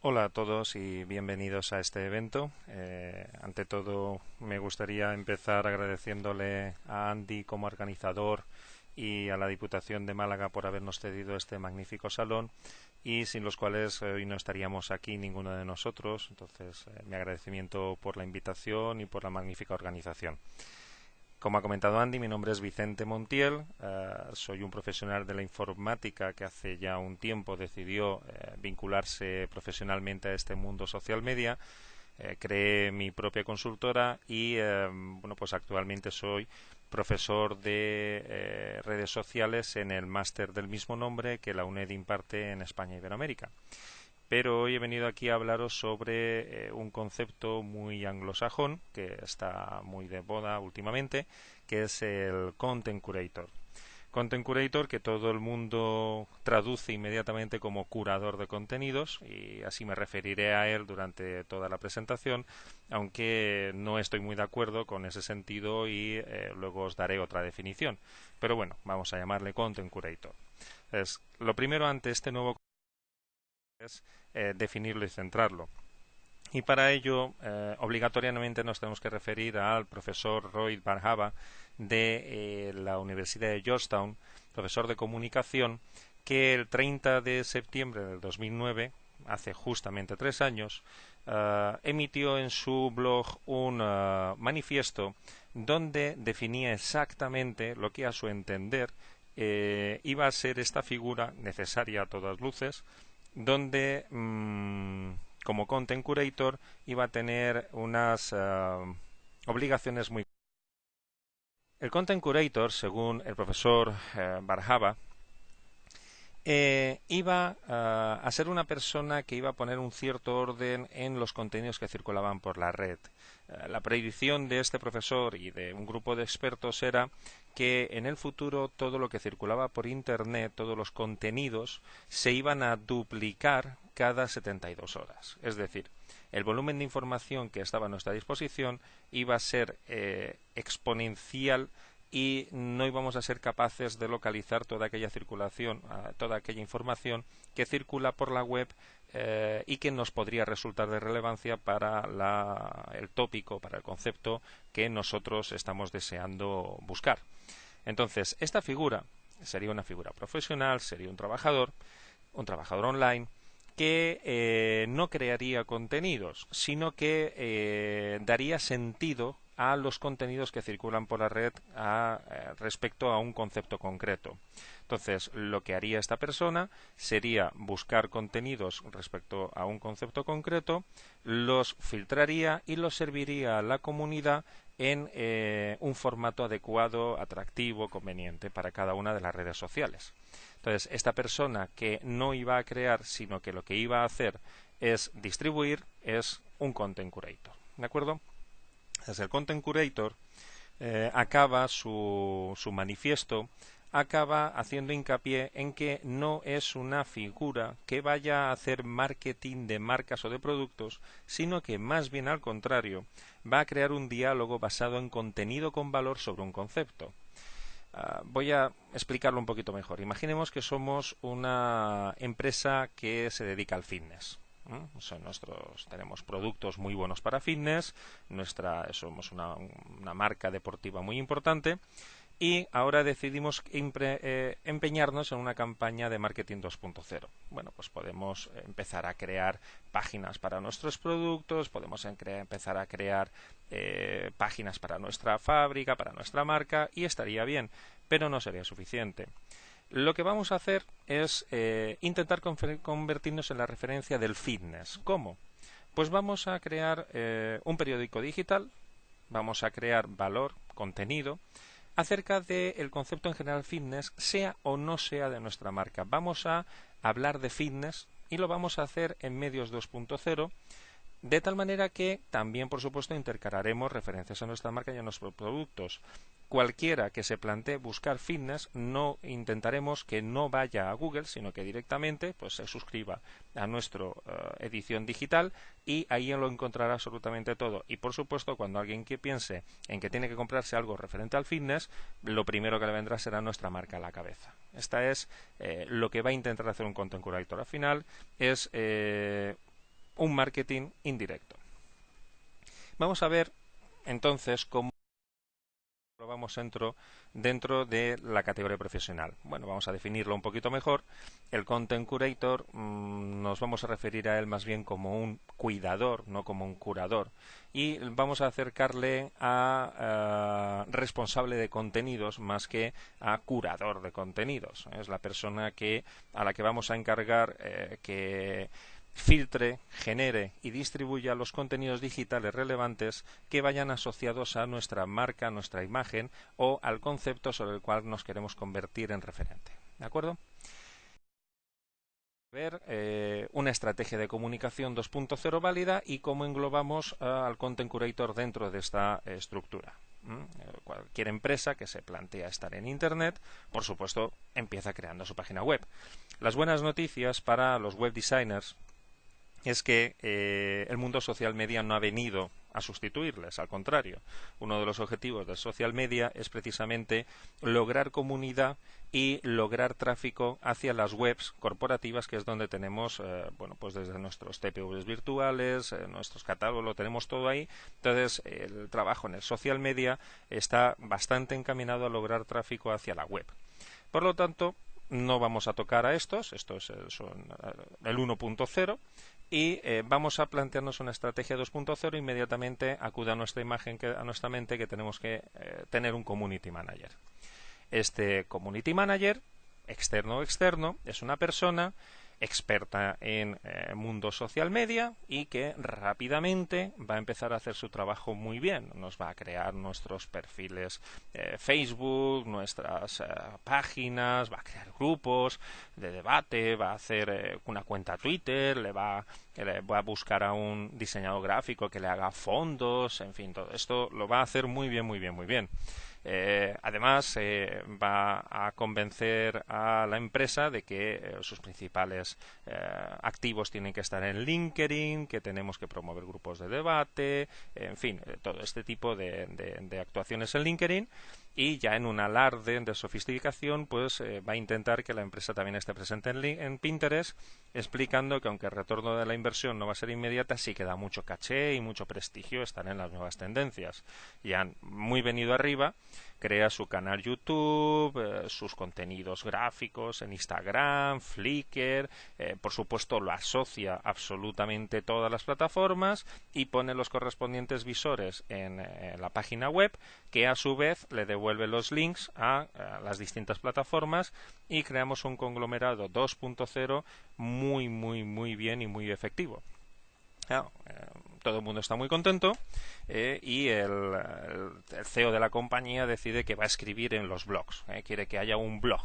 Hola a todos y bienvenidos a este evento. Eh, ante todo, me gustaría empezar agradeciéndole a Andy como organizador y a la Diputación de Málaga por habernos cedido este magnífico salón y sin los cuales hoy no estaríamos aquí ninguno de nosotros. Entonces, eh, mi agradecimiento por la invitación y por la magnífica organización. Como ha comentado Andy, mi nombre es Vicente Montiel, eh, soy un profesional de la informática que hace ya un tiempo decidió eh, vincularse profesionalmente a este mundo social media. Eh, creé mi propia consultora y bueno, pues actualmente soy profesor de redes sociales en el máster del mismo nombre que la UNED imparte en España y Iberoamérica pero hoy he venido aquí a hablaros sobre eh, un concepto muy anglosajón que está muy de moda últimamente, que es el Content Curator. Content Curator que todo el mundo traduce inmediatamente como curador de contenidos y así me referiré a él durante toda la presentación, aunque no estoy muy de acuerdo con ese sentido y eh, luego os daré otra definición. Pero bueno, vamos a llamarle Content Curator. Es, lo primero ante este nuevo es eh, definirlo y centrarlo. Y para ello, eh, obligatoriamente nos tenemos que referir al profesor Roy Barhava de eh, la Universidad de Georgetown, profesor de comunicación, que el 30 de septiembre del 2009, hace justamente tres años, emitió en su blog un manifiesto donde definía exactamente lo que a su entender iba a ser esta figura necesaria a todas luces, donde mm, como content curator iba a tener unas eh, obligaciones muy el content curator según el profesor eh, Barjaba eh, iba a ser una persona que iba a poner un cierto orden en los contenidos que circulaban por la red. La predicción de este profesor y de un grupo de expertos era que en el futuro todo lo que circulaba por Internet, todos los contenidos, se iban a duplicar cada 72 horas. Es decir, el volumen de información que estaba a nuestra disposición iba a ser eh, exponencial y no íbamos a ser capaces de localizar toda aquella circulación, ah, toda aquella información que circula por la web eh, y que nos podría resultar de relevancia para el tópico, para el concepto que nosotros estamos deseando buscar. Entonces, esta figura sería una figura profesional, sería un trabajador, un trabajador online, que eh, no crearía contenidos, sino que eh, daría sentido a los contenidos que circulan por la red respecto a un concepto concreto. Entonces, lo que haría esta persona sería buscar contenidos respecto a un concepto concreto, los filtraría y los serviría a la comunidad en eh, un formato adecuado, atractivo, conveniente para cada una de las redes sociales. Entonces, esta persona que no iba a crear, sino que lo que iba a hacer es distribuir, es un content curator. ¿De acuerdo? El content curator eh, acaba su, su manifiesto acaba haciendo hincapié en que no es una figura que vaya a hacer marketing de marcas o de productos, sino que más bien al contrario, va a crear un diálogo basado en contenido con valor sobre un concepto. Ah, voy a explicarlo un poquito mejor. Imaginemos que somos una empresa que se dedica al fitness. Son nuestros, tenemos productos muy buenos para fitness, nuestra, somos una, una marca deportiva muy importante y ahora decidimos eh, empeñarnos en una campaña de marketing 2.0. Bueno, pues podemos empezar a crear páginas para nuestros productos, podemos empezar a crear eh, páginas para nuestra fábrica, para nuestra marca y estaría bien, pero no sería suficiente. Lo que vamos a hacer es eh, intentar convertirnos en la referencia del fitness. ¿Cómo? Pues vamos a crear un periódico digital, vamos a crear valor, contenido, acerca del concepto en general fitness, sea o no sea de nuestra marca. Vamos a hablar de fitness y lo vamos a hacer en medios 2.0 de tal manera que también, por supuesto, intercalaremos referencias a nuestra marca y a nuestros productos. Cualquiera que se plantee buscar fitness, no intentaremos que no vaya a Google, sino que directamente pues, se suscriba a nuestra eh, edición digital y ahí lo encontrará absolutamente todo. Y por supuesto, cuando alguien que piense en que tiene que comprarse algo referente al fitness, lo primero que le vendrá será nuestra marca a la cabeza. Esta es eh, lo que va a intentar hacer un content curator. Al final es eh, un marketing indirecto. Vamos a ver entonces cómo vamos dentro, dentro de la categoría profesional. Bueno, vamos a definirlo un poquito mejor. El Content Curator mm, nos vamos a referir a él más bien como un cuidador, no como un curador. Y vamos a acercarle a, eh, responsable de contenidos más que a curador de contenidos. Es la persona que a la que vamos a encargar eh, que filtre, genere y distribuya los contenidos digitales relevantes que vayan asociados a nuestra marca, nuestra imagen o al concepto sobre el cual nos queremos convertir en referente. ¿De acuerdo? ver eh, una estrategia de comunicación 2.0 válida y cómo englobamos eh, al Content Curator dentro de esta estructura. Cualquier empresa que se plantea estar en Internet, por supuesto, empieza creando su página web. Las buenas noticias para los web designers es que eh, el mundo social media no ha venido a sustituirles, al contrario. Uno de los objetivos del social media es precisamente lograr comunidad y lograr tráfico hacia las webs corporativas, que es donde tenemos, eh, bueno, pues desde nuestros TPVs virtuales, eh, nuestros catálogos, lo tenemos todo ahí. Entonces, el trabajo en el social media está bastante encaminado a lograr tráfico hacia la web. Por lo tanto, no vamos a tocar a estos, estos son el 1.0, y eh, vamos a plantearnos una estrategia 2.0 inmediatamente acude a nuestra imagen a nuestra mente que tenemos que eh, tener un community manager. Este community manager externo o externo es una persona experta en eh, mundo social media y que rápidamente va a empezar a hacer su trabajo muy bien. Nos va a crear nuestros perfiles eh, Facebook, nuestras eh, páginas, va a crear grupos de debate, va a hacer una cuenta Twitter, le va, le va a buscar a un diseñador gráfico que le haga fondos, en fin, todo esto lo va a hacer muy bien, muy bien, muy bien. Eh, además, eh, va a convencer a la empresa de que eh, sus principales activos tienen que estar en LinkedIn, que tenemos que promover grupos de debate, en fin, todo este tipo de actuaciones en LinkedIn. Y ya en un alarde de sofisticación pues eh, va a intentar que la empresa también esté presente en, Pinterest explicando que aunque el retorno de la inversión no va a ser inmediata sí que da mucho caché y mucho prestigio estar en las nuevas tendencias. Y han muy venido arriba crea su canal YouTube, eh, sus contenidos gráficos en Instagram, Flickr, eh, por supuesto lo asocia absolutamente todas las plataformas y pone los correspondientes visores en, la página web que a su vez le devuelve los links a, las distintas plataformas y creamos un conglomerado 2.0 muy muy muy bien y muy efectivo. Eh, todo el mundo está muy contento eh, y el, CEO de la compañía decide que va a escribir en los blogs. Eh, quiere que haya un blog,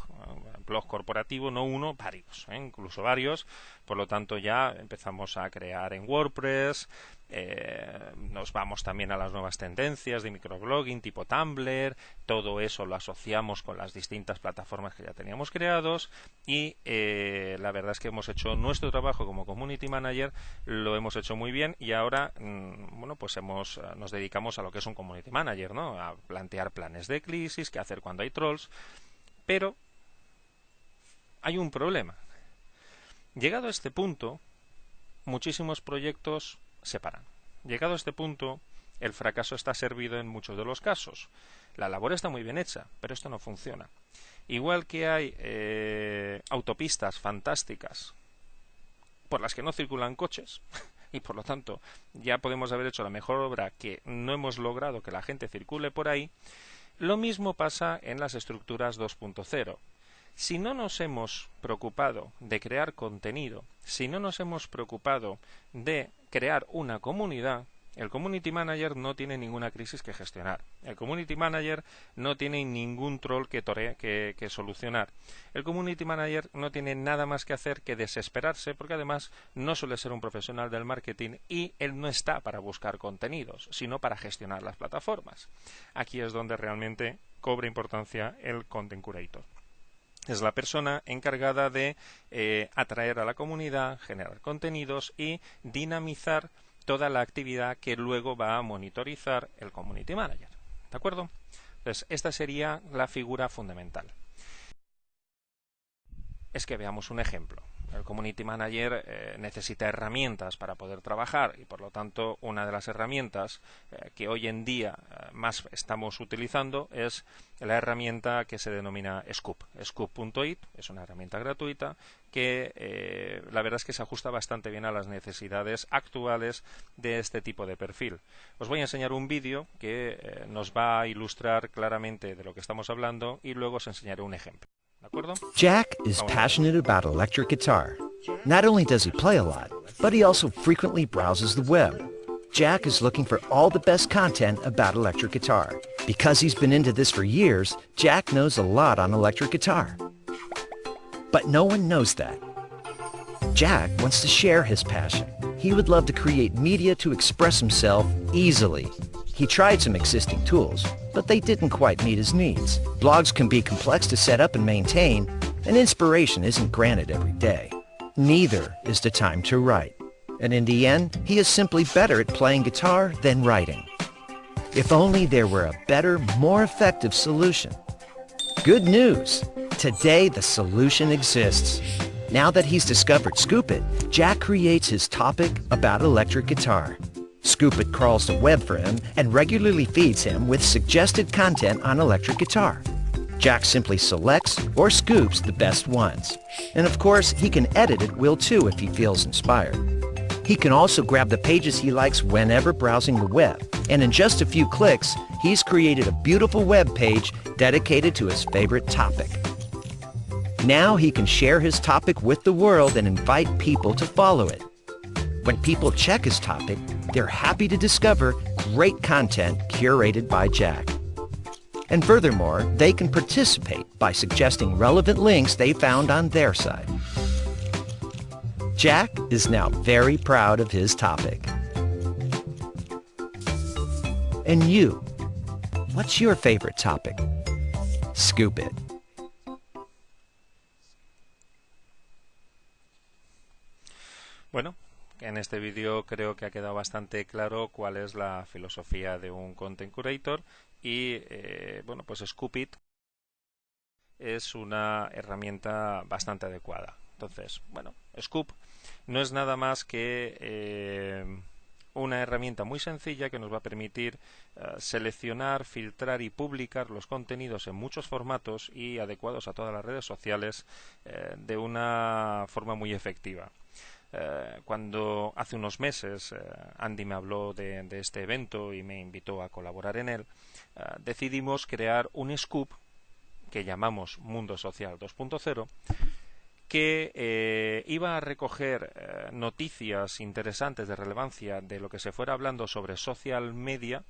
un blog corporativo, no uno, varios, incluso varios. Por lo tanto, ya empezamos a crear en WordPress, eh, nos vamos también a las nuevas tendencias de microblogging tipo Tumblr, todo eso lo asociamos con las distintas plataformas que ya teníamos creados y eh, la verdad es que hemos hecho nuestro trabajo como community manager, lo hemos hecho muy bien y ahora mm, bueno pues hemos, nos dedicamos a lo que es un community manager, ¿no? a plantear planes de crisis, qué hacer cuando hay trolls, pero hay un problema. Llegado a este punto, muchísimos proyectos se paran. Llegado a este punto, el fracaso está servido en muchos de los casos. La labor está muy bien hecha, pero esto no funciona. Igual que hay eh, autopistas fantásticas por las que no circulan coches, y por lo tanto ya podemos haber hecho la mejor obra que no hemos logrado que la gente circule por ahí, lo mismo pasa en las estructuras 2.0. Si no nos hemos preocupado de crear contenido, si no nos hemos preocupado de crear una comunidad, el community manager no tiene ninguna crisis que gestionar. El community manager no tiene ningún troll que, solucionar. El community manager no tiene nada más que hacer que desesperarse porque además no suele ser un profesional del marketing y él no está para buscar contenidos, sino para gestionar las plataformas. Aquí es donde realmente cobra importancia el content curator es la persona encargada de eh, atraer a la comunidad, generar contenidos y dinamizar toda la actividad que luego va a monitorizar el community manager. ¿De acuerdo? Entonces, esta sería la figura fundamental. Es que veamos un ejemplo. El community manager eh, necesita herramientas para poder trabajar y por lo tanto una de las herramientas eh, que hoy en día eh, más estamos utilizando es la herramienta que se denomina Scoop. Scoop.it es una herramienta gratuita que la verdad es que se ajusta bastante bien a las necesidades actuales de este tipo de perfil. Os voy a enseñar un vídeo que nos va a ilustrar claramente de lo que estamos hablando y luego os enseñaré un ejemplo. Jack is ah, passionate about electric guitar. Not only does he play a lot, but he also frequently browses the web. Jack is looking for all the best content about electric guitar. Because he's been into this for years, Jack knows a lot on electric guitar. But no one knows that. Jack wants to share his passion. He would love to create media to express himself easily. He tried some existing tools, but they didn't quite meet his needs. Blogs can be complex to set up and maintain, and inspiration isn't granted every day. Neither is the time to write. And in the end, he is simply better at playing guitar than writing. If only there were a better, more effective solution. Good news! Today the solution exists. Now that he's discovered Scoop It, Jack creates his topic about electric guitar. Scoop crawls the web for him and regularly feeds him with suggested content on electric guitar. Jack simply selects or scoops the best ones. And of course, he can edit at will too if he feels inspired. He can also grab the pages he likes whenever browsing the web. And in just a few clicks, he's created a beautiful web page dedicated to his favorite topic. Now he can share his topic with the world and invite people to follow it. When people check his topic, they're happy to discover great content curated by Jack. And furthermore, they can participate by suggesting relevant links they found on their side. Jack is now very proud of his topic. And you, what's your favorite topic? Scoop it. Bueno, En este vídeo creo que ha quedado bastante claro cuál es la filosofía de un content curator y eh, bueno pues Scoopit es una herramienta bastante adecuada. Entonces, bueno, Scoop no es nada más que eh, una herramienta muy sencilla que nos va a permitir eh, seleccionar, filtrar y publicar los contenidos en muchos formatos y adecuados a todas las redes sociales de una forma muy efectiva. Eh, cuando hace unos meses eh, Andy me habló de, este evento y me invitó a colaborar en él, eh, decidimos crear un scoop que llamamos Mundo Social 2.0 que iba a recoger noticias interesantes de relevancia de lo que se fuera hablando sobre social media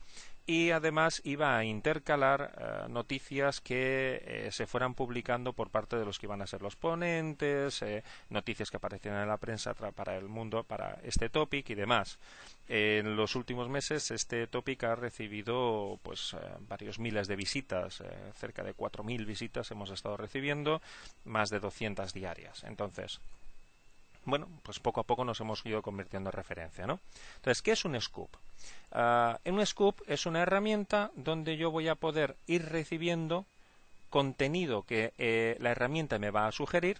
y además iba a intercalar eh, noticias que eh, se fueran publicando por parte de los que iban a ser los ponentes, eh, noticias que aparecieran en la prensa para el mundo, para este topic y demás. En los últimos meses este topic ha recibido pues varios miles de visitas, cerca de 4.000 visitas hemos estado recibiendo, más de 200 diarias. Entonces, bueno, pues poco a poco nos hemos ido convirtiendo en referencia, ¿no? Entonces, ¿qué es un scoop? Uh, un scoop es una herramienta donde yo voy a poder ir recibiendo contenido que eh, la herramienta me va a sugerir,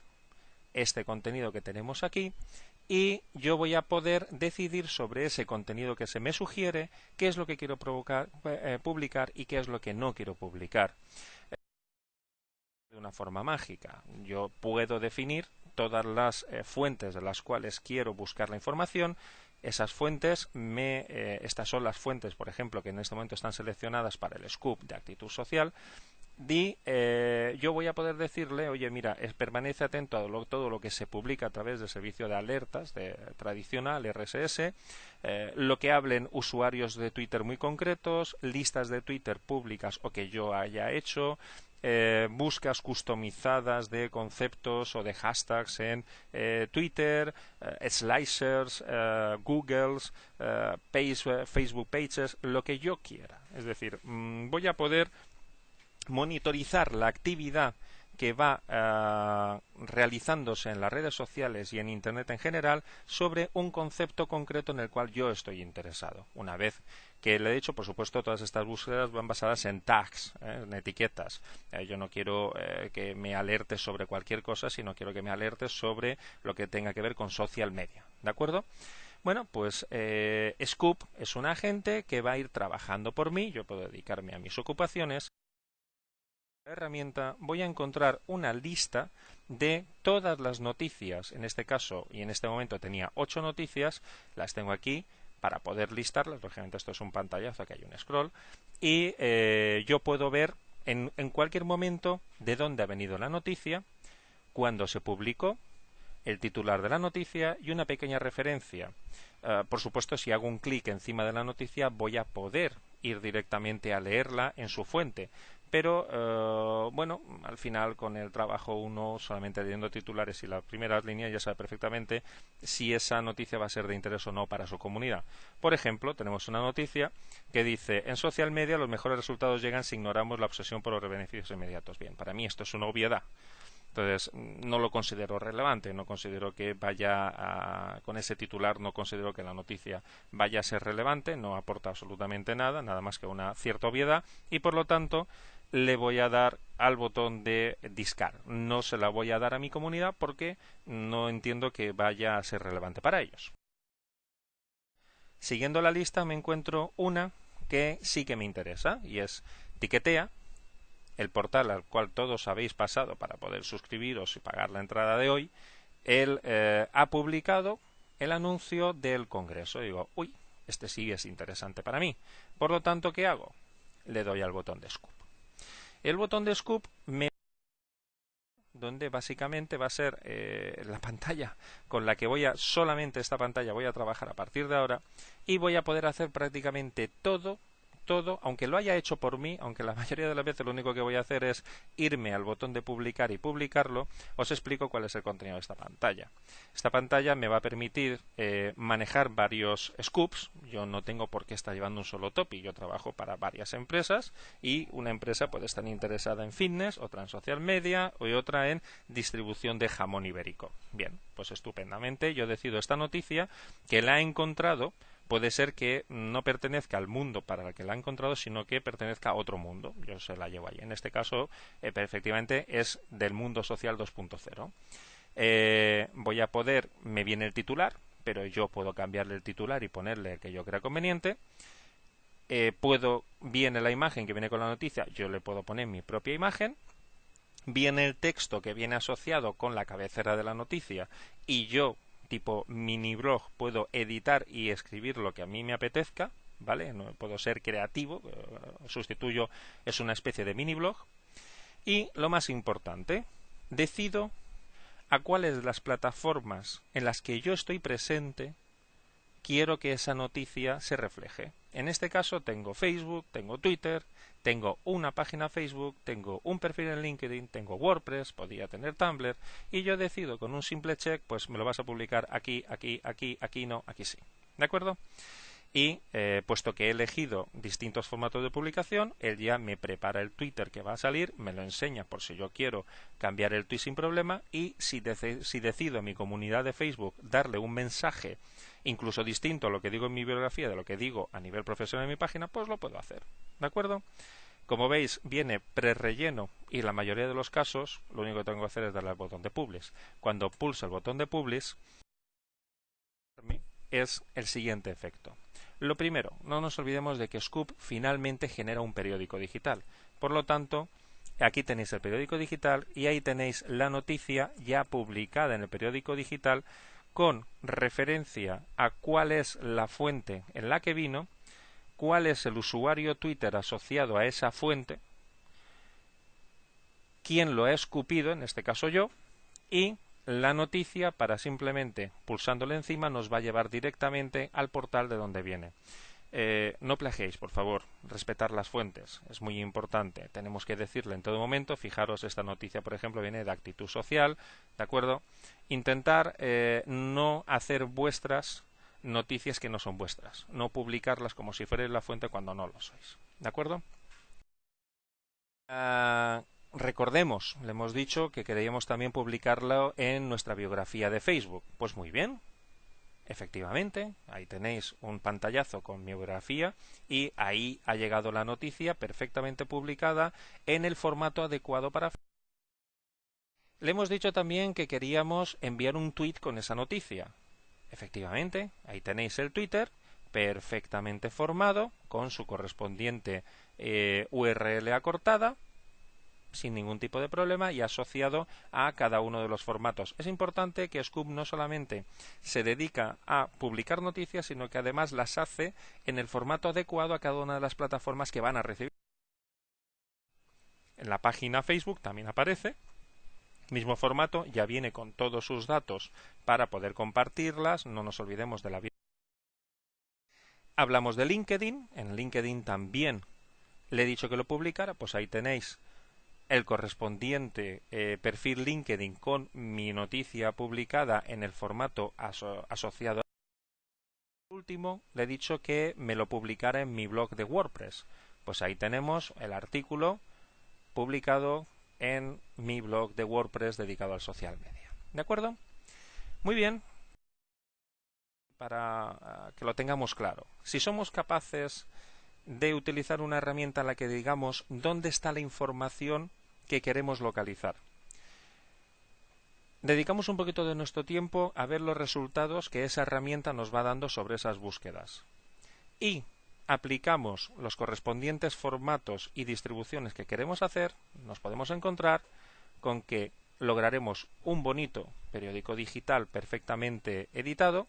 este contenido que tenemos aquí, y yo voy a poder decidir sobre ese contenido que se me sugiere qué es lo que quiero eh, publicar y qué es lo que no quiero publicar. De una forma mágica, yo puedo definir todas las eh, fuentes de las cuales quiero buscar la información. Esas fuentes, me, eh, estas son las fuentes, por ejemplo, que en este momento están seleccionadas para el scoop de actitud social. Y eh, yo voy a poder decirle, oye, mira, permanece atento a todo lo que se publica a través del servicio de alertas de, tradicional RSS, lo que hablen usuarios de Twitter muy concretos, listas de Twitter públicas o que yo haya hecho, eh, buscas customizadas de conceptos o de hashtags en eh, Twitter, eh, Slicers, Googles, Facebook Pages, lo que yo quiera. Es decir, mm, voy a poder monitorizar la actividad que va eh, realizándose en las redes sociales y en Internet en general sobre un concepto concreto en el cual yo estoy interesado. Una vez que le he dicho, por supuesto, todas estas búsquedas van basadas en tags, ¿eh? en etiquetas. Eh, yo no quiero eh, que me alerte sobre cualquier cosa, sino quiero que me alerte sobre lo que tenga que ver con social media. ¿De acuerdo? Bueno, pues Scoop es un agente que va a ir trabajando por mí, yo puedo dedicarme a mis ocupaciones. La herramienta voy a encontrar una lista de todas las noticias, en este caso y en este momento tenía ocho noticias, las tengo aquí, para poder listarlas. Lógicamente esto es un pantallazo, que hay un scroll. Y eh, yo puedo ver en, cualquier momento de dónde ha venido la noticia, cuándo se publicó, el titular de la noticia y una pequeña referencia. Uh, por supuesto, si hago un clic encima de la noticia, voy a poder ir directamente a leerla en su fuente pero eh, bueno, al final con el trabajo uno solamente leyendo titulares y las primeras líneas ya sabe perfectamente si esa noticia va a ser de interés o no para su comunidad. Por ejemplo, tenemos una noticia que dice en social media los mejores resultados llegan si ignoramos la obsesión por los beneficios inmediatos. Bien, para mí esto es una obviedad. Entonces, no lo considero relevante, no considero que vaya a, con ese titular, no considero que la noticia vaya a ser relevante, no aporta absolutamente nada, nada más que una cierta obviedad, y por lo tanto, le voy a dar al botón de discar. No se la voy a dar a mi comunidad porque no entiendo que vaya a ser relevante para ellos. Siguiendo la lista me encuentro una que sí que me interesa y es Tiquetea, el portal al cual todos habéis pasado para poder suscribiros y pagar la entrada de hoy. Él eh, ha publicado el anuncio del Congreso. Digo, uy, este sí es interesante para mí. Por lo tanto, ¿qué hago? Le doy al botón de scoop. El botón de Scoop me donde básicamente va a ser eh, la pantalla con la que voy a solamente esta pantalla voy a trabajar a partir de ahora y voy a poder hacer prácticamente todo todo, aunque lo haya hecho por mí, aunque la mayoría de las veces lo único que voy a hacer es irme al botón de publicar y publicarlo, os explico cuál es el contenido de esta pantalla. Esta pantalla me va a permitir eh, manejar varios scoops. Yo no tengo por qué estar llevando un solo topi. Yo trabajo para varias empresas y una empresa puede estar interesada en fitness, otra en social media y otra en distribución de jamón ibérico. Bien, pues estupendamente. Yo decido esta noticia que la he encontrado puede ser que no pertenezca al mundo para el que la ha encontrado, sino que pertenezca a otro mundo. Yo se la llevo ahí. En este caso, eh, efectivamente, es del mundo social 2.0. Eh, voy a poder, me viene el titular, pero yo puedo cambiarle el titular y ponerle el que yo crea conveniente. Eh, puedo, viene la imagen que viene con la noticia, yo le puedo poner mi propia imagen. Viene el texto que viene asociado con la cabecera de la noticia y yo tipo mini blog puedo editar y escribir lo que a mí me apetezca, ¿vale? No puedo ser creativo, eh, sustituyo es una especie de mini blog y lo más importante, decido a cuáles de las plataformas en las que yo estoy presente quiero que esa noticia se refleje. En este caso tengo Facebook, tengo Twitter, tengo una página Facebook, tengo un perfil en LinkedIn, tengo WordPress, podría tener Tumblr y yo decido con un simple check, pues me lo vas a publicar aquí, aquí, aquí, aquí no, aquí sí. ¿De acuerdo? y eh, puesto que he elegido distintos formatos de publicación, él ya me prepara el Twitter que va a salir, me lo enseña por si yo quiero cambiar el tweet sin problema y si, si decido en mi comunidad de Facebook darle un mensaje incluso distinto a lo que digo en mi biografía de lo que digo a nivel profesional en mi página, pues lo puedo hacer. ¿De acuerdo? Como veis, viene pre-relleno y en la mayoría de los casos lo único que tengo que hacer es darle al botón de Publish. Cuando pulso el botón de Publish, es el siguiente efecto. Lo primero, no nos olvidemos de que Scoop finalmente genera un periódico digital. Por lo tanto, aquí tenéis el periódico digital y ahí tenéis la noticia ya publicada en el periódico digital con referencia a cuál es la fuente en la que vino, cuál es el usuario Twitter asociado a esa fuente, quién lo ha escupido, en este caso yo, y la noticia para simplemente pulsándole encima nos va a llevar directamente al portal de donde viene. Eh, no plagiéis, por favor, respetar las fuentes, es muy importante. Tenemos que decirle en todo momento, fijaros, esta noticia, por ejemplo, viene de actitud social, ¿de acuerdo? Intentar eh, no hacer vuestras noticias que no son vuestras, no publicarlas como si fuerais la fuente cuando no lo sois, ¿de acuerdo? Ah, recordemos, le hemos dicho que queríamos también publicarlo en nuestra biografía de Facebook. Pues muy bien, Efectivamente, ahí tenéis un pantallazo con mi biografía y ahí ha llegado la noticia perfectamente publicada en el formato adecuado para le hemos dicho también que queríamos enviar un tweet con esa noticia. Efectivamente, ahí tenéis el Twitter perfectamente formado con su correspondiente eh, URL acortada sin ningún tipo de problema y asociado a cada uno de los formatos. Es importante que Scoop no solamente se dedica a publicar noticias, sino que además las hace en el formato adecuado a cada una de las plataformas que van a recibir. En la página Facebook también aparece mismo formato, ya viene con todos sus datos para poder compartirlas, no nos olvidemos de la Hablamos de LinkedIn, en LinkedIn también le he dicho que lo publicara, pues ahí tenéis el correspondiente eh, perfil LinkedIn con mi noticia publicada en el formato asociado. Último, le he dicho que me lo publicara en mi blog de WordPress. Pues ahí tenemos el artículo publicado en mi blog de WordPress dedicado al social media. ¿De acuerdo? Muy bien. Para ah, que lo tengamos claro, si somos capaces de utilizar una herramienta en la que digamos dónde está la información que queremos localizar. Dedicamos un poquito de nuestro tiempo a ver los resultados que esa herramienta nos va dando sobre esas búsquedas. Y aplicamos los correspondientes formatos y distribuciones que queremos hacer, nos podemos encontrar con que lograremos un bonito periódico digital perfectamente editado,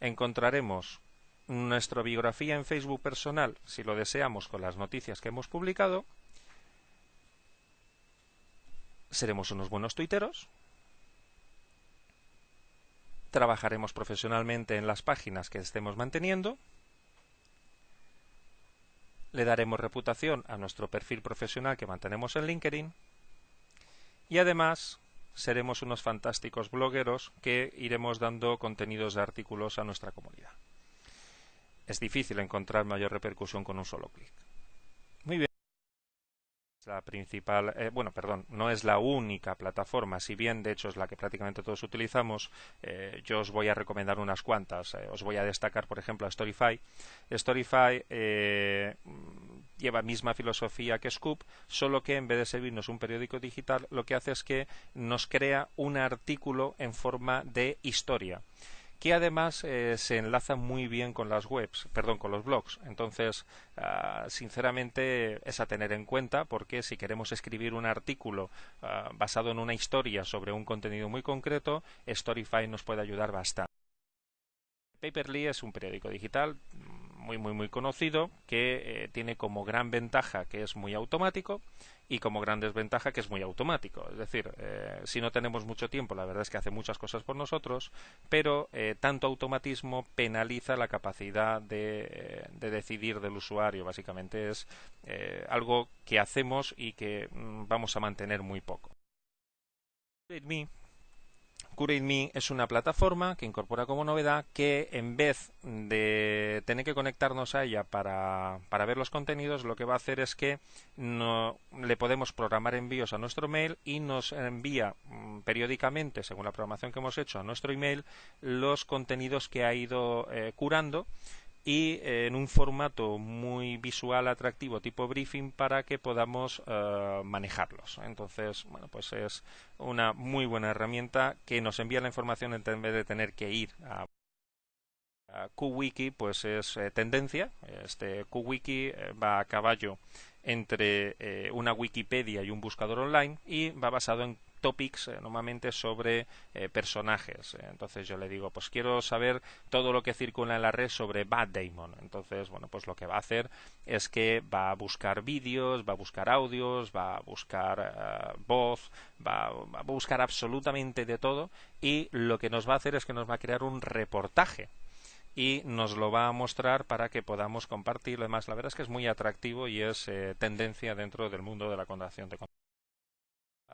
encontraremos nuestra biografía en Facebook personal, si lo deseamos, con las noticias que hemos publicado, seremos unos buenos tuiteros, trabajaremos profesionalmente en las páginas que estemos manteniendo, le daremos reputación a nuestro perfil profesional que mantenemos en LinkedIn y además seremos unos fantásticos blogueros que iremos dando contenidos de artículos a nuestra comunidad. Es difícil encontrar mayor repercusión con un solo clic. Muy bien la principal, eh, bueno, perdón, no es la única plataforma, si bien de hecho es la que prácticamente todos utilizamos, eh, yo os voy a recomendar unas cuantas. Eh, os voy a destacar, por ejemplo, a Storify. Storify lleva misma filosofía que Scoop, solo que en vez de servirnos un periódico digital, lo que hace es que nos crea un artículo en forma de historia que además eh, se enlaza muy bien con las webs, perdón, con los blogs. Entonces, ah, sinceramente, es a tener en cuenta porque si queremos escribir un artículo ah, basado en una historia sobre un contenido muy concreto, Storyfy nos puede ayudar bastante. Paperly es un periódico digital muy muy muy conocido que eh, tiene como gran ventaja que es muy automático y como gran desventaja que es muy automático. Es decir, eh, si no tenemos mucho tiempo, la verdad es que hace muchas cosas por nosotros, pero eh, tanto automatismo penaliza la capacidad de, decidir del usuario. Básicamente es algo que hacemos y que mm, vamos a mantener muy poco. CurateMe es una plataforma que incorpora como novedad que en vez de tener que conectarnos a ella para, para ver los contenidos, lo que va a hacer es que no, le podemos programar envíos a nuestro mail y nos envía mm, periódicamente, según la programación que hemos hecho, a nuestro email los contenidos que ha ido eh, curando y eh, en un formato muy visual atractivo tipo briefing para que podamos eh, manejarlos. Entonces bueno pues es una muy buena herramienta que nos envía la información en vez de tener que ir a QWiki pues es eh, tendencia. Este QWiki va a caballo entre una Wikipedia y un buscador online y va basado en topics eh, normalmente sobre eh, personajes. Entonces yo le digo, pues quiero saber todo lo que circula en la red sobre Bad Damon. Entonces, bueno, pues lo que va a hacer es que va a buscar vídeos, va a buscar audios, va a buscar eh, voz, va, va, a buscar absolutamente de todo y lo que nos va a hacer es que nos va a crear un reportaje y nos lo va a mostrar para que podamos compartirlo. Además, la verdad es que es muy atractivo y es tendencia dentro del mundo de la contación de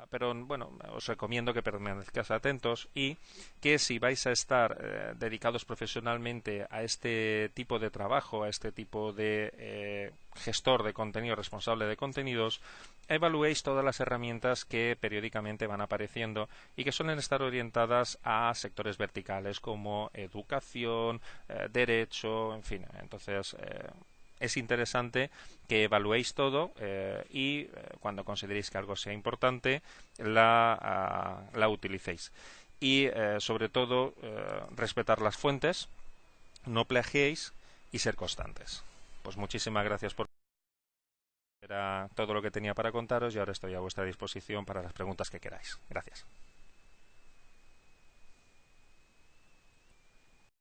pero bueno, os recomiendo que permanezcáis atentos y que si vais a estar eh, dedicados profesionalmente a este tipo de trabajo, a este tipo de eh, gestor de contenido, responsable de contenidos, evaluéis todas las herramientas que periódicamente van apareciendo y que suelen estar orientadas a sectores verticales como educación, eh, derecho, en fin. Entonces, es interesante que evaluéis todo eh, y eh, cuando consideréis que algo sea importante la, ah, utilicéis. Y eh, sobre todo respetar las fuentes, no plagiéis y ser constantes. Pues muchísimas gracias por era todo lo que tenía para contaros y ahora estoy a vuestra disposición para las preguntas que queráis. Gracias.